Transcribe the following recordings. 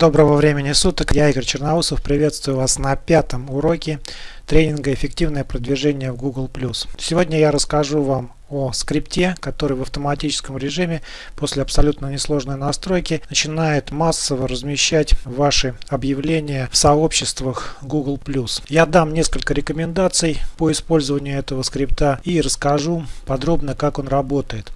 Доброго времени суток, я Игорь Черноусов, приветствую вас на пятом уроке тренинга «Эффективное продвижение в Google+.» Сегодня я расскажу вам о скрипте, который в автоматическом режиме после абсолютно несложной настройки начинает массово размещать ваши объявления в сообществах Google+. Я дам несколько рекомендаций по использованию этого скрипта и расскажу подробно, как он работает.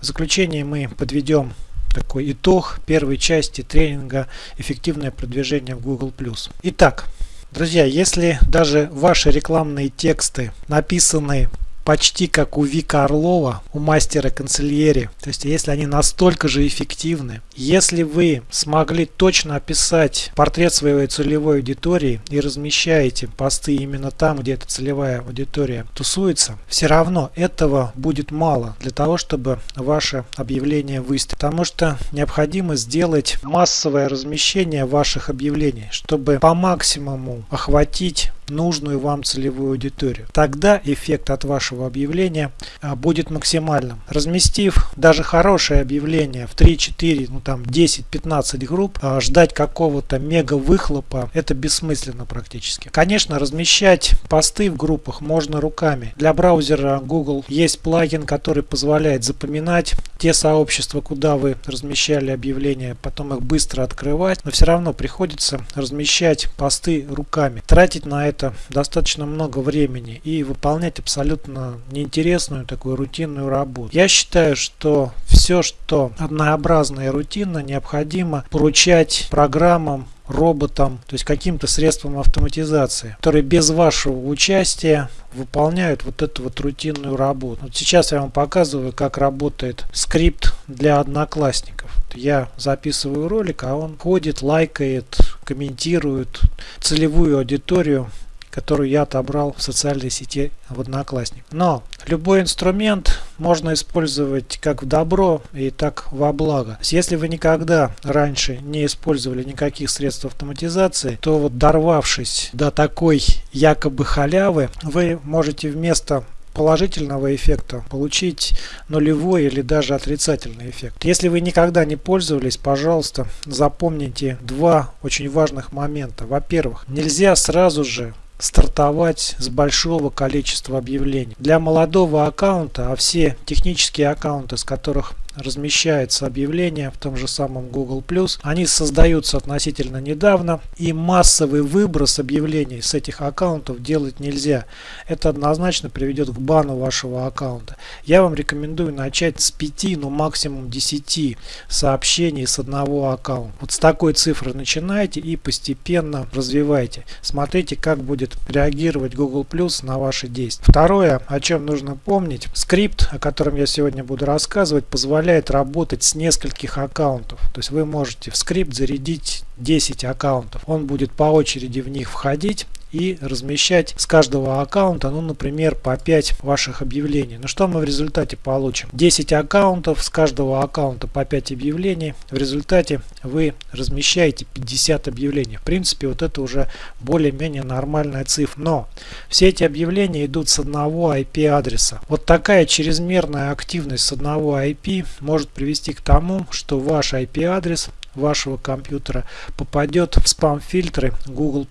В заключение мы подведем такой итог первой части тренинга «Эффективное продвижение в Google+.» Итак, друзья, если даже ваши рекламные тексты написаны почти как у Вика Орлова, у мастера канцельери. То есть, если они настолько же эффективны, если вы смогли точно описать портрет своей целевой аудитории и размещаете посты именно там, где эта целевая аудитория тусуется, все равно этого будет мало для того, чтобы ваше объявление выстрелить. Потому что необходимо сделать массовое размещение ваших объявлений, чтобы по максимуму охватить нужную вам целевую аудиторию. Тогда эффект от вашего объявления а, будет максимальным. Разместив даже хорошее объявление в 3-4, ну там 10-15 групп, а, ждать какого-то мега выхлопа, это бессмысленно практически. Конечно, размещать посты в группах можно руками. Для браузера Google есть плагин, который позволяет запоминать те сообщества, куда вы размещали объявления, потом их быстро открывать, но все равно приходится размещать посты руками. Тратить на это это достаточно много времени и выполнять абсолютно неинтересную такую рутинную работу. Я считаю, что все, что однообразно и рутинно, необходимо поручать программам роботам, то есть каким-то средством автоматизации, которые без вашего участия выполняют вот эту вот рутинную работу. Вот сейчас я вам показываю, как работает скрипт для одноклассников. Я записываю ролик, а он ходит, лайкает, комментирует целевую аудиторию которую я отобрал в социальной сети в Одноклассник. Но любой инструмент можно использовать как в добро и так во благо. Если вы никогда раньше не использовали никаких средств автоматизации, то вот дорвавшись до такой якобы халявы, вы можете вместо положительного эффекта получить нулевой или даже отрицательный эффект. Если вы никогда не пользовались, пожалуйста, запомните два очень важных момента. Во-первых, нельзя сразу же стартовать с большого количества объявлений. Для молодого аккаунта, а все технические аккаунты, с которых размещается объявление в том же самом Google+. Они создаются относительно недавно и массовый выброс объявлений с этих аккаунтов делать нельзя. Это однозначно приведет к бану вашего аккаунта. Я вам рекомендую начать с 5, ну максимум 10 сообщений с одного аккаунта. Вот с такой цифры начинайте и постепенно развивайте. Смотрите, как будет реагировать Google Plus на ваши действия. Второе, о чем нужно помнить, скрипт, о котором я сегодня буду рассказывать, позволяет позволяет работать с нескольких аккаунтов. То есть вы можете в скрипт зарядить 10 аккаунтов. Он будет по очереди в них входить и размещать с каждого аккаунта, ну, например, по 5 ваших объявлений. Ну, что мы в результате получим? 10 аккаунтов, с каждого аккаунта по 5 объявлений. В результате вы размещаете 50 объявлений. В принципе, вот это уже более-менее нормальная цифра. Но все эти объявления идут с одного IP-адреса. Вот такая чрезмерная активность с одного IP может привести к тому, что ваш IP-адрес вашего компьютера попадет в спам-фильтры Google+.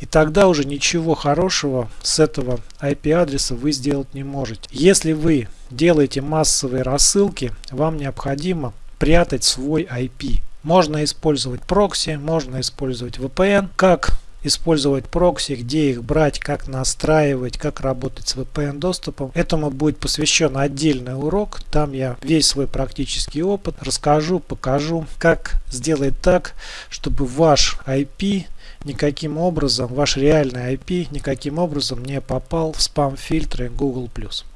И тогда уже ничего хорошего с этого IP-адреса вы сделать не можете. Если вы делаете массовые рассылки, вам необходимо прятать свой IP. Можно использовать прокси, можно использовать VPN. Как использовать прокси, где их брать, как настраивать, как работать с VPN доступом. Этому будет посвящен отдельный урок. Там я весь свой практический опыт расскажу, покажу, как сделать так, чтобы ваш IP никаким образом, ваш реальный IP никаким образом не попал в спам-фильтры Google+.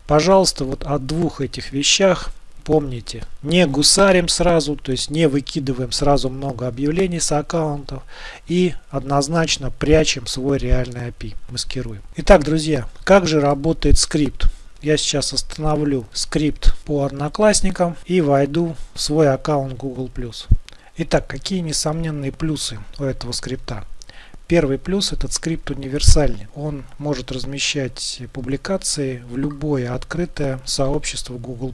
Пожалуйста, вот о двух этих вещах помните, не гусарим сразу, то есть не выкидываем сразу много объявлений с аккаунтов и однозначно прячем свой реальный API, маскируем. Итак, друзья, как же работает скрипт? Я сейчас остановлю скрипт по одноклассникам и войду в свой аккаунт Google+. Итак, какие несомненные плюсы у этого скрипта? Первый плюс этот скрипт универсальный. Он может размещать публикации в любое открытое сообщество Google+.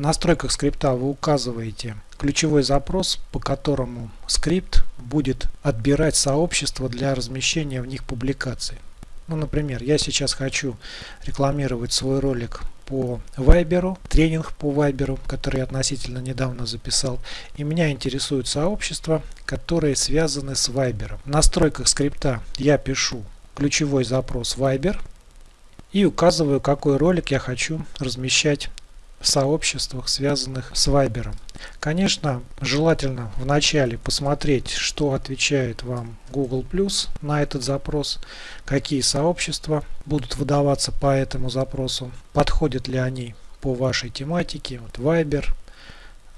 В настройках скрипта вы указываете ключевой запрос, по которому скрипт будет отбирать сообщества для размещения в них публикаций. Ну, например, я сейчас хочу рекламировать свой ролик по Viber, тренинг по Viber, который я относительно недавно записал. И меня интересуют сообщества, которые связаны с Viber. В настройках скрипта я пишу ключевой запрос Viber и указываю, какой ролик я хочу размещать сообществах, связанных с Viber. Конечно, желательно вначале посмотреть, что отвечает вам Google Plus на этот запрос, какие сообщества будут выдаваться по этому запросу, подходят ли они по вашей тематике, вот Viber,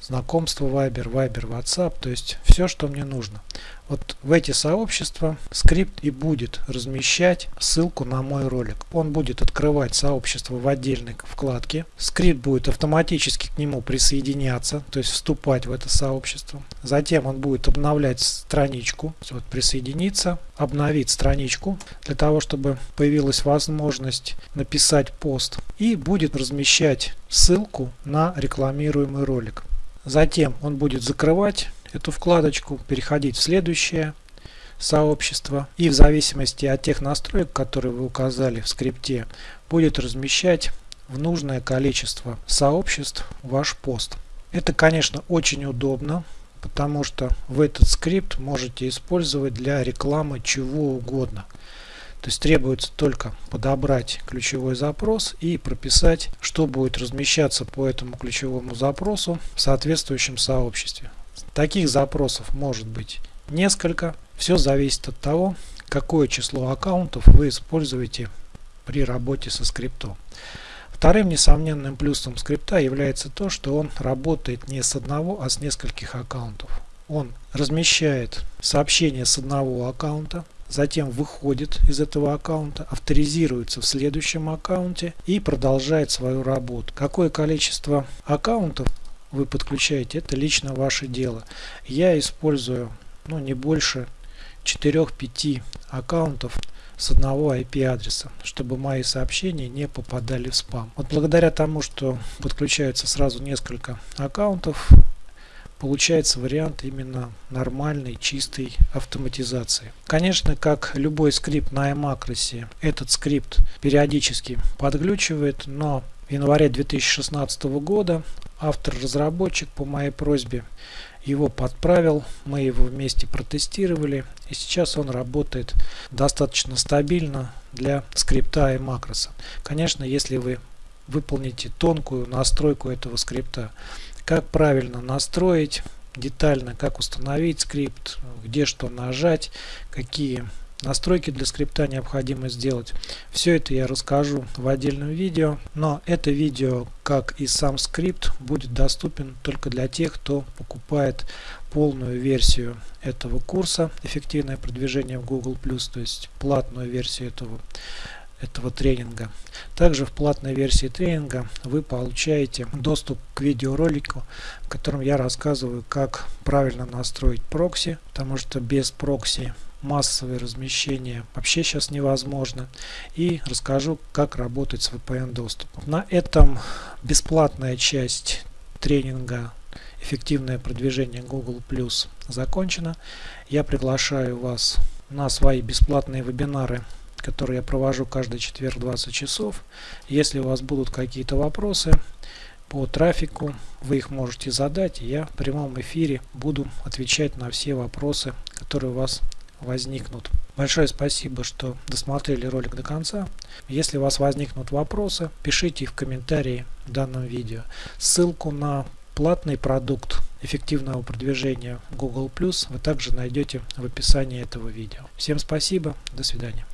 знакомство Viber, Viber, WhatsApp, то есть все, что мне нужно. Вот в эти сообщества скрипт и будет размещать ссылку на мой ролик. Он будет открывать сообщество в отдельной вкладке. Скрипт будет автоматически к нему присоединяться, то есть вступать в это сообщество. Затем он будет обновлять страничку, вот присоединиться, обновить страничку для того, чтобы появилась возможность написать пост и будет размещать ссылку на рекламируемый ролик. Затем он будет закрывать эту вкладочку, переходить в следующее сообщество и в зависимости от тех настроек, которые вы указали в скрипте, будет размещать в нужное количество сообществ ваш пост. Это, конечно, очень удобно, потому что вы этот скрипт можете использовать для рекламы чего угодно. То есть требуется только подобрать ключевой запрос и прописать, что будет размещаться по этому ключевому запросу в соответствующем сообществе. Таких запросов может быть несколько. Все зависит от того, какое число аккаунтов вы используете при работе со скриптом. Вторым несомненным плюсом скрипта является то, что он работает не с одного, а с нескольких аккаунтов. Он размещает сообщение с одного аккаунта, затем выходит из этого аккаунта, авторизируется в следующем аккаунте и продолжает свою работу. Какое количество аккаунтов вы подключаете, это лично ваше дело. Я использую ну, не больше 4-5 аккаунтов с одного IP адреса, чтобы мои сообщения не попадали в спам. Вот благодаря тому, что подключается сразу несколько аккаунтов, получается вариант именно нормальной, чистой автоматизации. Конечно, как любой скрипт на iMacros, этот скрипт периодически подглючивает, но в январе 2016 года автор-разработчик по моей просьбе его подправил, мы его вместе протестировали и сейчас он работает достаточно стабильно для скрипта и макроса. Конечно, если вы выполните тонкую настройку этого скрипта, как правильно настроить детально, как установить скрипт, где что нажать, какие настройки для скрипта необходимо сделать. Все это я расскажу в отдельном видео, но это видео, как и сам скрипт, будет доступен только для тех, кто покупает полную версию этого курса «Эффективное продвижение в Google+,» то есть платную версию этого этого тренинга. Также в платной версии тренинга вы получаете доступ к видеоролику, в котором я рассказываю, как правильно настроить прокси, потому что без прокси массовое размещение вообще сейчас невозможно. И расскажу, как работать с VPN доступом. На этом бесплатная часть тренинга эффективное продвижение Google закончена. Я приглашаю вас на свои бесплатные вебинары который я провожу каждый четверг 20 часов. Если у вас будут какие-то вопросы по трафику, вы их можете задать, я в прямом эфире буду отвечать на все вопросы, которые у вас возникнут. Большое спасибо, что досмотрели ролик до конца. Если у вас возникнут вопросы, пишите их в комментарии в данном видео. Ссылку на платный продукт эффективного продвижения Google вы также найдете в описании этого видео. Всем спасибо, до свидания.